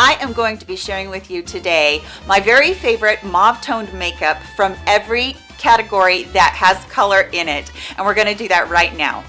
I am going to be sharing with you today my very favorite mauve toned makeup from every category that has color in it. And we're gonna do that right now.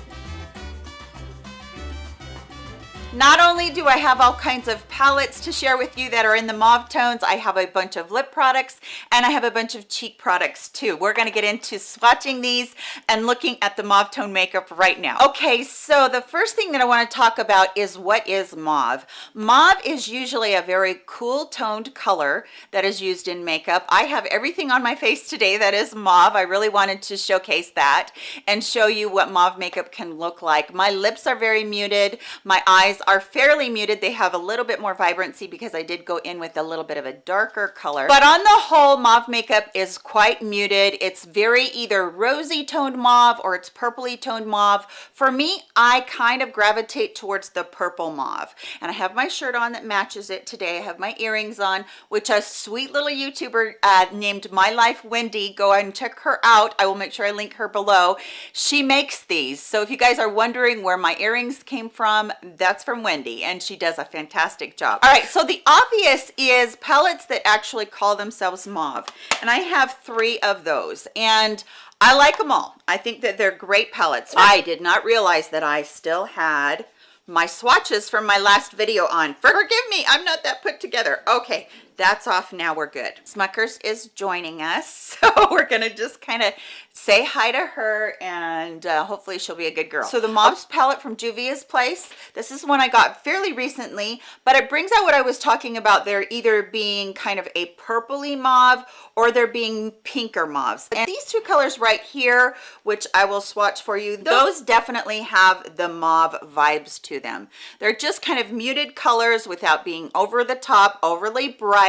Not only do I have all kinds of palettes to share with you that are in the mauve tones, I have a bunch of lip products and I have a bunch of cheek products too. We're gonna get into swatching these and looking at the mauve tone makeup right now. Okay, so the first thing that I wanna talk about is what is mauve. Mauve is usually a very cool toned color that is used in makeup. I have everything on my face today that is mauve. I really wanted to showcase that and show you what mauve makeup can look like. My lips are very muted. My eyes are fairly muted. They have a little bit more vibrancy because i did go in with a little bit of a darker color. But on the whole mauve makeup is quite muted. It's very either rosy toned mauve or it's purpley toned mauve. For me i kind of gravitate towards the purple mauve. And i have my shirt on that matches it today. I have my earrings on which a sweet little youtuber uh, named my life wendy go and check her out. I will make sure i link her below. She makes these. So if you guys are wondering where my earrings came from that's from Wendy and she does a fantastic job. All right, so the obvious is palettes that actually call themselves mauve. And I have three of those and I like them all. I think that they're great palettes. I did not realize that I still had my swatches from my last video on. Forgive me, I'm not that put together. Okay, that's off now we're good. Smuckers is joining us so we're gonna just kind of say hi to her and uh, hopefully she'll be a good girl. So the mauve's palette from juvia's place this is one i got fairly recently but it brings out what i was talking about. There either being kind of a purpley mauve or they're being pinker mauves. And these two colors right here which i will swatch for you those definitely have the mauve vibes to them. They're just kind of muted colors without being over the top overly bright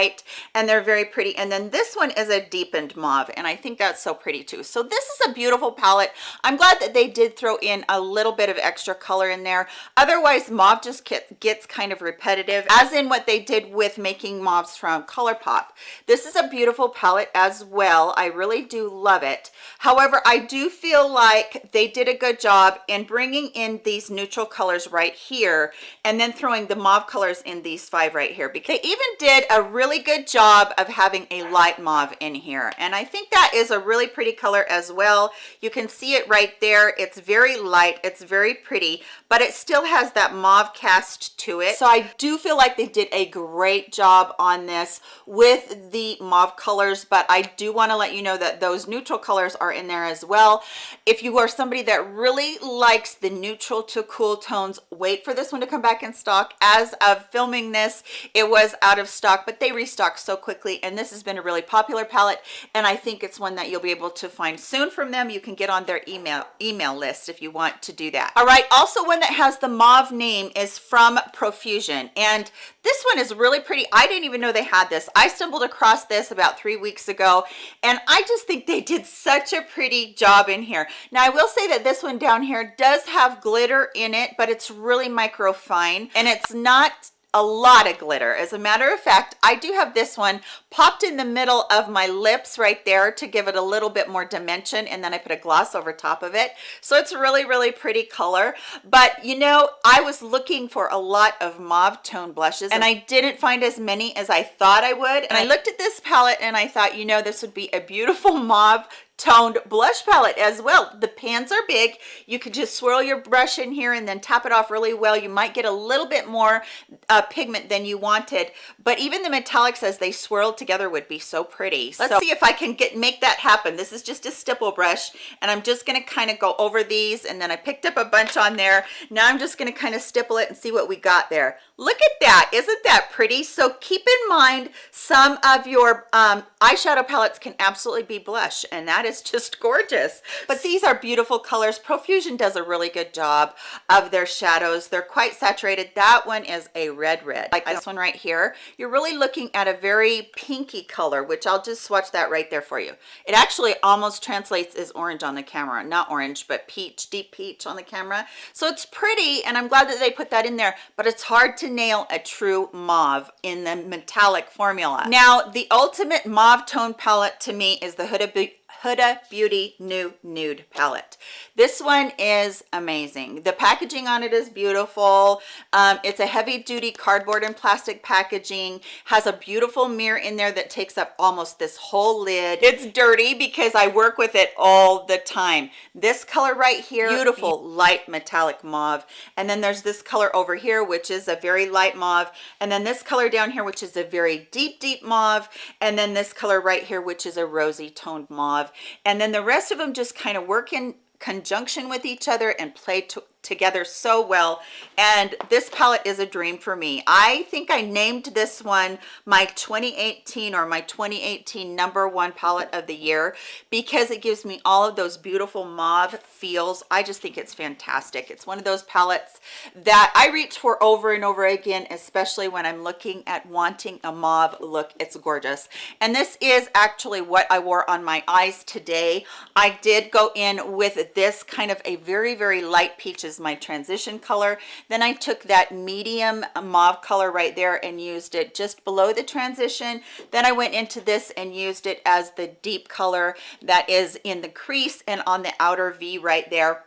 and they're very pretty. And then this one is a deepened mauve and i think that's so pretty too. So this is a beautiful palette. I'm glad that they did throw in a little bit of extra color in there. Otherwise mauve just gets kind of repetitive as in what they did with making mauves from ColourPop. This is a beautiful palette as well. I really do love it. However i do feel like they did a good job in bringing in these neutral colors right here and then throwing the mauve colors in these five right here because they even did a really really good job of having a light mauve in here. And i think that is a really pretty color as well. You can see it right there. It's very light. It's very pretty but it still has that mauve cast to it. So i do feel like they did a great job on this with the mauve colors but i do want to let you know that those neutral colors are in there as well. If you are somebody that really likes the neutral to cool tones wait for this one to come back in stock. As of filming this it was out of stock but they restock so quickly and this has been a really popular palette and i think it's one that you'll be able to find soon from them. You can get on their email email list if you want to do that. All right also one that has the mauve name is from profusion and this one is really pretty. I didn't even know they had this. I stumbled across this about three weeks ago and i just think they did such a pretty job in here. Now i will say that this one down here does have glitter in it but it's really micro fine and it's not a lot of glitter. As a matter of fact i do have this one popped in the middle of my lips right there to give it a little bit more dimension and then i put a gloss over top of it. So it's really really pretty color. But you know i was looking for a lot of mauve tone blushes and i didn't find as many as i thought i would. And i looked at this palette and i thought you know this would be a beautiful mauve toned blush palette as well. The pans are big. You could just swirl your brush in here and then tap it off really well. You might get a little bit more uh, pigment than you wanted but even the metallics as they swirled together would be so pretty. Let's so, see if i can get make that happen. This is just a stipple brush and i'm just going to kind of go over these and then i picked up a bunch on there. Now i'm just going to kind of stipple it and see what we got there. Look at that. Isn't that pretty? So keep in mind some of your um, eyeshadow palettes can absolutely be blush and that is just gorgeous. But these are beautiful colors. Profusion does a really good job of their shadows. They're quite saturated. That one is a red red. Like this one right here you're really looking at a very pinky color which i'll just swatch that right there for you. It actually almost translates as orange on the camera. Not orange but peach deep peach on the camera. So it's pretty and i'm glad that they put that in there but it's hard to nail a true mauve in the metallic formula. Now the ultimate mauve tone palette to me is the huda Huda Beauty New Nude Palette. This one is amazing. The packaging on it is beautiful. Um, it's a heavy duty cardboard and plastic packaging, has a beautiful mirror in there that takes up almost this whole lid. It's dirty because I work with it all the time. This color right here, beautiful light metallic mauve. And then there's this color over here, which is a very light mauve. And then this color down here, which is a very deep, deep mauve. And then this color right here, which is a rosy toned mauve. And then the rest of them just kind of work in conjunction with each other and play to together so well. And this palette is a dream for me. I think i named this one my 2018 or my 2018 number one palette of the year because it gives me all of those beautiful mauve feels. I just think it's fantastic. It's one of those palettes that i reach for over and over again especially when i'm looking at wanting a mauve look. It's gorgeous. And this is actually what i wore on my eyes today. I did go in with this kind of a very very light peaches is my transition color. Then I took that medium mauve color right there and used it just below the transition. Then I went into this and used it as the deep color that is in the crease and on the outer V right there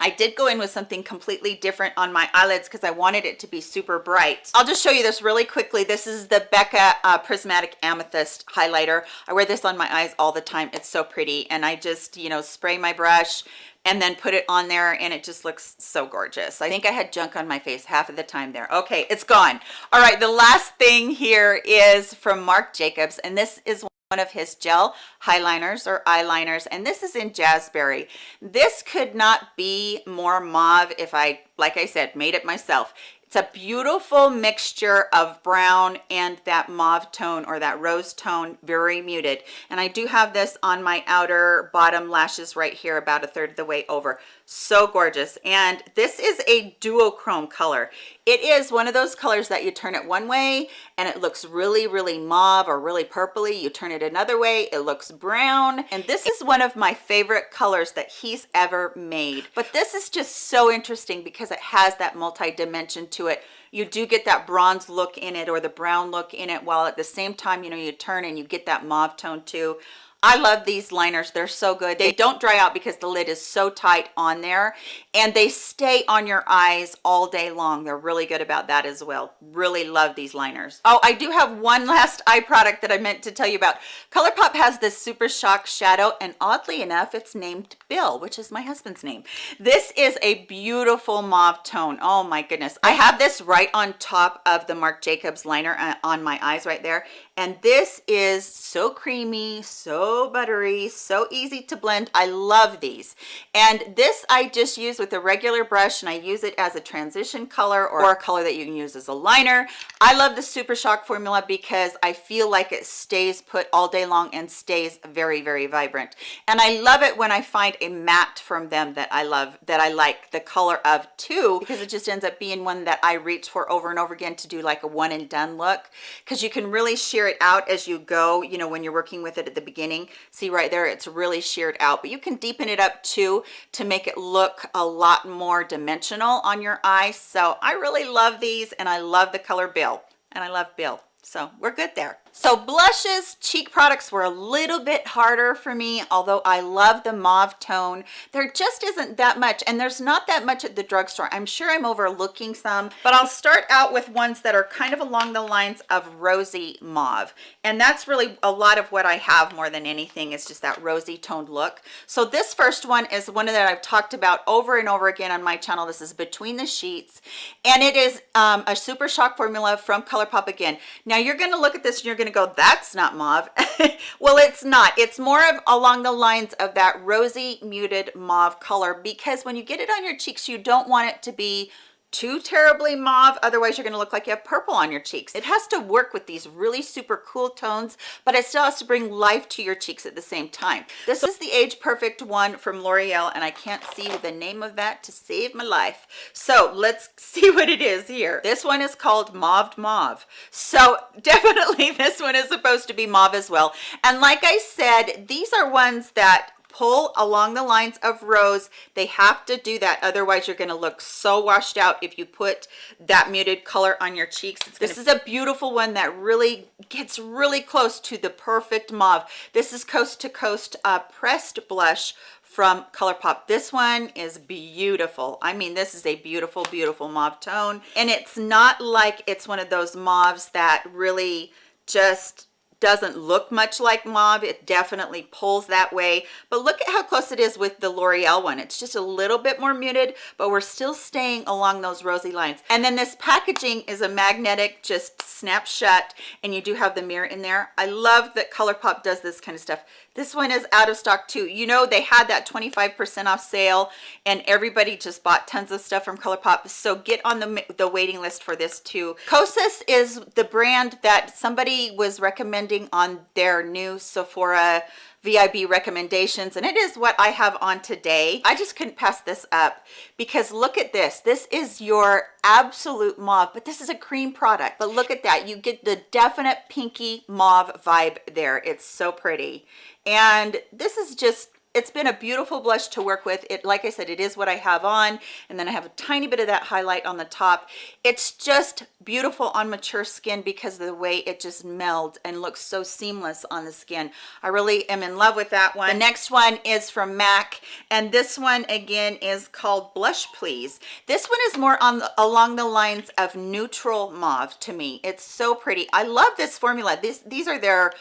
I did go in with something completely different on my eyelids because I wanted it to be super bright. I'll just show you this really quickly. This is the Becca uh, Prismatic Amethyst highlighter. I wear this on my eyes all the time. It's so pretty. And I just, you know, spray my brush and then put it on there and it just looks so gorgeous. I think I had junk on my face half of the time there. Okay, it's gone. All right, the last thing here is from Marc Jacobs and this is one of his gel highliners or eyeliners and this is in jazzberry this could not be more mauve if i like i said made it myself. It's a beautiful mixture of brown and that mauve tone or that rose tone, very muted. And I do have this on my outer bottom lashes right here, about a third of the way over so gorgeous. And this is a duochrome color. It is one of those colors that you turn it one way and it looks really really mauve or really purpley. You turn it another way it looks brown. And this is one of my favorite colors that he's ever made. But this is just so interesting because it has that multi-dimension to it. You do get that bronze look in it or the brown look in it while at the same time you know you turn and you get that mauve tone too I love these liners. They're so good. They don't dry out because the lid is so tight on there and they stay on your eyes all day long. They're really good about that as well. Really love these liners. Oh, I do have one last eye product that I meant to tell you about. ColourPop has this Super Shock Shadow and oddly enough, it's named Bill, which is my husband's name. This is a beautiful mauve tone. Oh my goodness. I have this right on top of the Marc Jacobs liner uh, on my eyes right there and this is so creamy so buttery so easy to blend. I love these. And this i just use with a regular brush and i use it as a transition color or a color that you can use as a liner. I love the super shock formula because i feel like it stays put all day long and stays very very vibrant. And i love it when i find a matte from them that i love that i like the color of too because it just ends up being one that i reach for over and over again to do like a one and done look. Because you can really sheer it out as you go you know when you're working with it at the beginning. See right there it's really sheared out but you can deepen it up too to make it look a lot more dimensional on your eye so i really love these and i love the color bill and i love bill. So we're good there so blushes cheek products were a little bit harder for me although i love the mauve tone. There just isn't that much and there's not that much at the drugstore. I'm sure i'm overlooking some but i'll start out with ones that are kind of along the lines of rosy mauve. And that's really a lot of what i have more than anything is just that rosy toned look. So this first one is one that i've talked about over and over again on my channel. This is between the sheets and it is um, a super shock formula from ColourPop again. Now you're going to look at this and you're going to go that's not mauve well it's not. It's more of along the lines of that rosy muted mauve color because when you get it on your cheeks you don't want it to be too terribly mauve otherwise you're going to look like you have purple on your cheeks. It has to work with these really super cool tones but it still has to bring life to your cheeks at the same time. This is the age perfect one from l'oreal and i can't see the name of that to save my life. So let's see what it is here. This one is called mauve mauve. So definitely this one is supposed to be mauve as well. And like i said these are ones that pull along the lines of rose they have to do that otherwise you're going to look so washed out if you put that muted color on your cheeks this is a beautiful one that really gets really close to the perfect mauve this is coast to coast uh, pressed blush from ColourPop. This one is beautiful. I mean, this is a beautiful, beautiful mauve tone. And it's not like it's one of those mauves that really just doesn't look much like mauve. It definitely pulls that way. But look at how close it is with the l'oreal one. It's just a little bit more muted but we're still staying along those rosy lines. And then this packaging is a magnetic just snap shut and you do have the mirror in there. I love that ColourPop does this kind of stuff this one is out of stock too. You know they had that 25 percent off sale and everybody just bought tons of stuff from ColourPop. So get on the the waiting list for this too. Kosas is the brand that somebody was recommending on their new sephora VIB recommendations and it is what I have on today. I just couldn't pass this up because look at this. This is your absolute mauve, but this is a cream product. But look at that. You get the definite pinky mauve vibe there. It's so pretty. And this is just it's been a beautiful blush to work with. It like i said it is what i have on and then i have a tiny bit of that highlight on the top. It's just beautiful on mature skin because of the way it just melds and looks so seamless on the skin. I really am in love with that one. The next one is from mac and this one again is called blush please. This one is more on the, along the lines of neutral mauve to me. It's so pretty. I love this formula. These these are their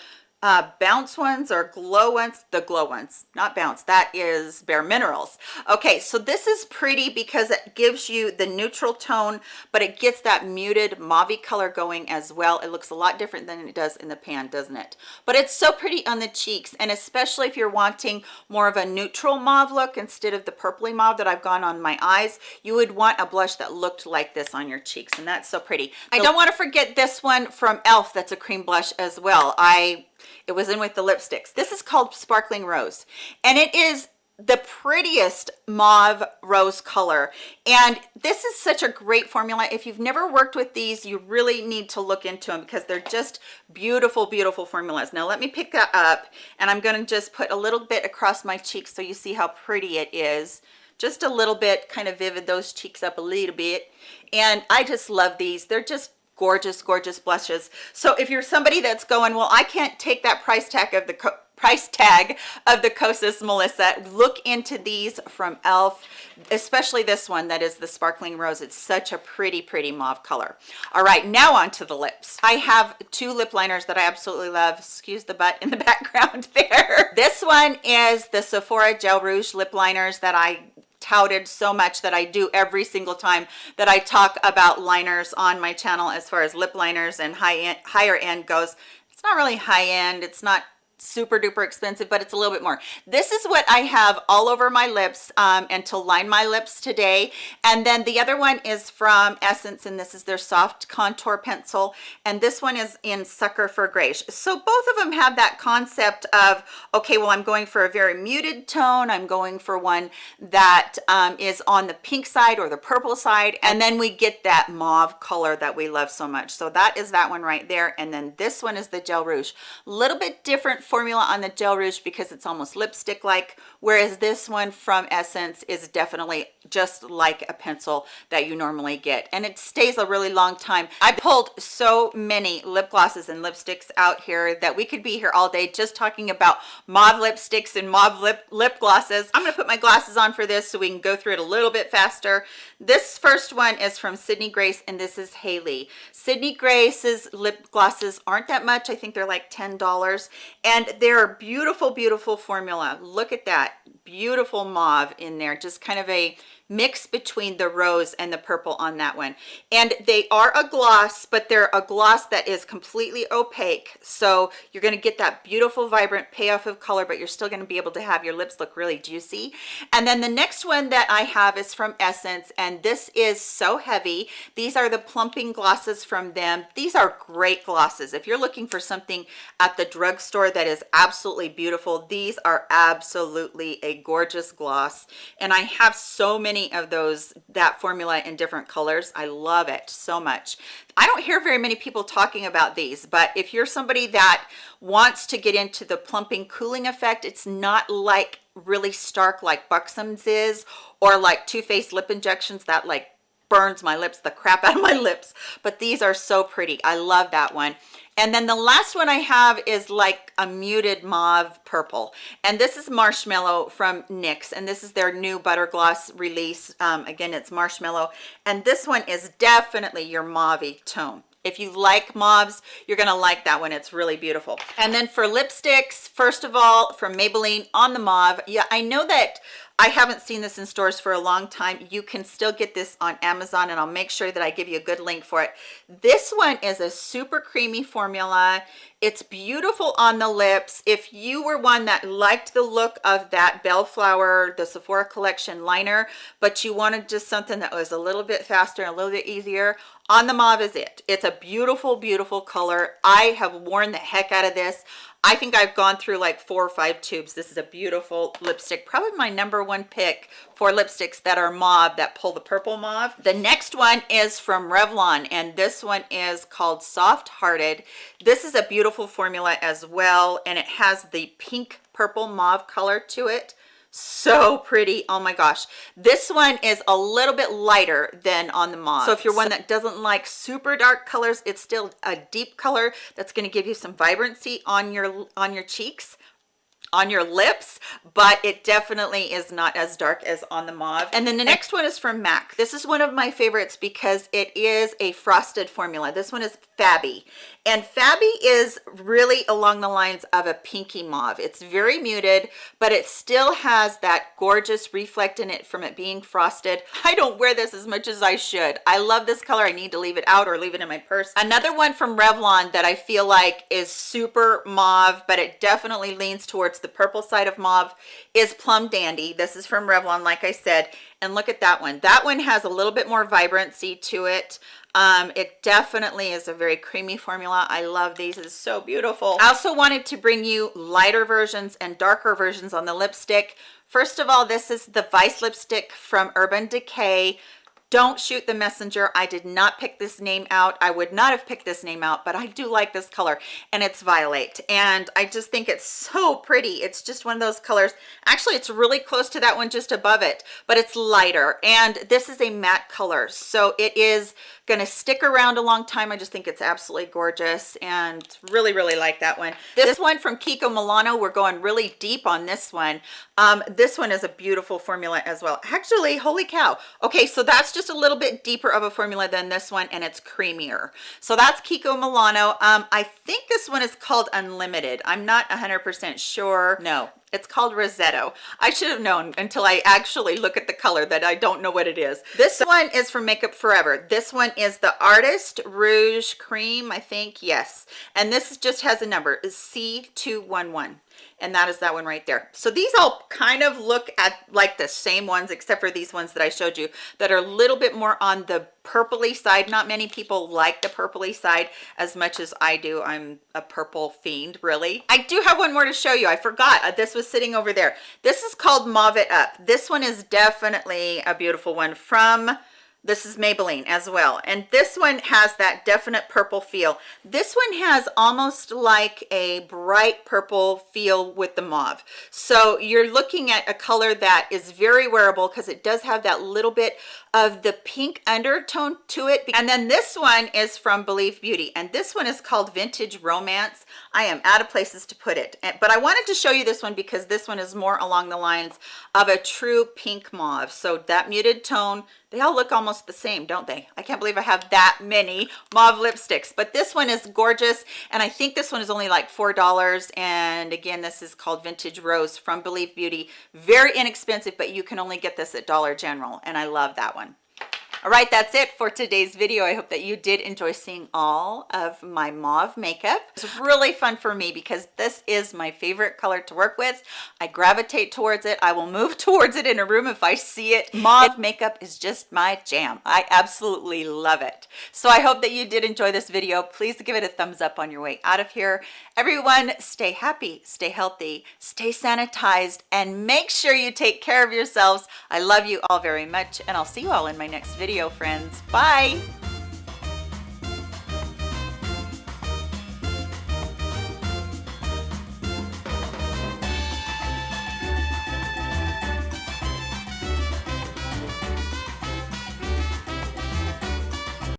uh bounce ones or glow ones the glow ones not bounce that is bare minerals. Okay so this is pretty because it gives you the neutral tone but it gets that muted mauve color going as well. It looks a lot different than it does in the pan doesn't it? But it's so pretty on the cheeks and especially if you're wanting more of a neutral mauve look instead of the purpley mauve that i've gone on my eyes you would want a blush that looked like this on your cheeks and that's so pretty. I don't want to forget this one from elf that's a cream blush as well. I it was in with the lipsticks. This is called sparkling rose. And it is the prettiest mauve rose color. And this is such a great formula. If you've never worked with these you really need to look into them because they're just beautiful beautiful formulas. Now let me pick that up and i'm going to just put a little bit across my cheeks so you see how pretty it is. Just a little bit kind of vivid those cheeks up a little bit. And i just love these. They're just gorgeous gorgeous blushes so if you're somebody that's going well i can't take that price tag of the price tag of the Kosas Melissa. Look into these from e.l.f., especially this one that is the Sparkling Rose. It's such a pretty, pretty mauve color. All right, now on to the lips. I have two lip liners that I absolutely love. Excuse the butt in the background there. This one is the Sephora Gel Rouge lip liners that I touted so much that I do every single time that I talk about liners on my channel as far as lip liners and high end, higher end goes. It's not really high end. It's not super duper expensive but it's a little bit more. This is what i have all over my lips um, and to line my lips today. And then the other one is from essence and this is their soft contour pencil. And this one is in sucker for grace. So both of them have that concept of okay well i'm going for a very muted tone. I'm going for one that um, is on the pink side or the purple side. And then we get that mauve color that we love so much. So that is that one right there. And then this one is the gel rouge. A little bit different formula on the gel rouge because it's almost lipstick like whereas this one from essence is definitely just like a pencil that you normally get. And it stays a really long time. I pulled so many lip glosses and lipsticks out here that we could be here all day just talking about mauve lipsticks and mauve lip lip glosses. I'm to put my glasses on for this so we can go through it a little bit faster. This first one is from sydney grace and this is haley sydney grace's lip glosses aren't that much. I think they're like ten dollars. And and they're beautiful beautiful formula. Look at that beautiful mauve in there just kind of a mix between the rose and the purple on that one. And they are a gloss but they're a gloss that is completely opaque. So you're going to get that beautiful vibrant payoff of color but you're still going to be able to have your lips look really juicy. And then the next one that i have is from essence and this is so heavy. These are the plumping glosses from them. These are great glosses. If you're looking for something at the drugstore that is absolutely beautiful these are absolutely a gorgeous gloss. And i have so many of those that formula in different colors. I love it so much. I don't hear very many people talking about these but if you're somebody that wants to get into the plumping cooling effect it's not like really stark like buxom's is or like Too Faced lip injections that like burns my lips the crap out of my lips but these are so pretty. I love that one. And then the last one i have is like a muted mauve purple. And this is marshmallow from nyx and this is their new butter gloss release. Um, again it's marshmallow. And this one is definitely your mauve tone. If you like mauves you're gonna like that one. It's really beautiful. And then for lipsticks first of all from maybelline on the mauve. Yeah i know that I haven't seen this in stores for a long time. You can still get this on Amazon and I'll make sure that I give you a good link for it. This one is a super creamy formula. It's beautiful on the lips. If you were one that liked the look of that Bellflower, the Sephora collection liner, but you wanted just something that was a little bit faster and a little bit easier, on the mauve is it. It's a beautiful, beautiful color. I have worn the heck out of this. I think I've gone through like four or five tubes. This is a beautiful lipstick, probably my number one pick for lipsticks that are mauve, that pull the purple mauve. The next one is from Revlon, and this one is called Soft Hearted. This is a beautiful formula as well, and it has the pink purple mauve color to it so pretty. Oh my gosh. This one is a little bit lighter than on the mauve. So if you're one that doesn't like super dark colors it's still a deep color that's going to give you some vibrancy on your on your cheeks on your lips but it definitely is not as dark as on the mauve. And then the next one is from mac. This is one of my favorites because it is a frosted formula. This one is fabby. And fabby is really along the lines of a pinky mauve. It's very muted but it still has that gorgeous reflect in it from it being frosted. I don't wear this as much as i should. I love this color. I need to leave it out or leave it in my purse. Another one from revlon that i feel like is super mauve but it definitely leans towards the purple side of mauve is plum dandy. This is from revlon like i said and look at that one. That one has a little bit more vibrancy to it um it definitely is a very creamy formula. I love these. It's so beautiful. I also wanted to bring you lighter versions and darker versions on the lipstick. First of all this is the vice lipstick from urban decay. Don't shoot the messenger. I did not pick this name out. I would not have picked this name out but i do like this color and it's violate. And i just think it's so pretty. It's just one of those colors. Actually it's really close to that one just above it but it's lighter. And this is a matte color so it is going to stick around a long time. I just think it's absolutely gorgeous and really really like that one. This one from kiko milano we're going really deep on this one. Um this one is a beautiful formula as well. Actually holy cow. Okay so that's just a little bit deeper of a formula than this one and it's creamier. So that's kiko milano. Um i think this one is called unlimited. I'm not 100 percent sure. No it's called Rosetto. I should have known until I actually look at the color that I don't know what it is. This one is from Makeup Forever. This one is the Artist Rouge Cream, I think. Yes. And this just has a number is C211 and that is that one right there. So these all kind of look at like the same ones except for these ones that i showed you that are a little bit more on the purpley side. Not many people like the purpley side as much as i do. I'm a purple fiend really. I do have one more to show you. I forgot. Uh, this was sitting over there. This is called mauve it up. This one is definitely a beautiful one from this is Maybelline as well. And this one has that definite purple feel. This one has almost like a bright purple feel with the mauve. So you're looking at a color that is very wearable because it does have that little bit of the pink undertone to it. And then this one is from Believe Beauty. And this one is called Vintage Romance. I am out of places to put it. But I wanted to show you this one because this one is more along the lines of a true pink mauve. So that muted tone they all look almost the same don't they? I can't believe i have that many mauve lipsticks. But this one is gorgeous and i think this one is only like four dollars. And again this is called vintage rose from believe beauty. Very inexpensive but you can only get this at dollar general and i love that one all right that's it for today's video. I hope that you did enjoy seeing all of my mauve makeup. It's really fun for me because this is my favorite color to work with. I gravitate towards it. I will move towards it in a room if i see it. Mauve makeup is just my jam. I absolutely love it. So i hope that you did enjoy this video. Please give it a thumbs up on your way out of here. Everyone stay happy stay healthy stay sanitized and make sure you take care of yourselves. I love you all very much and i'll see you all in my next video friends. Bye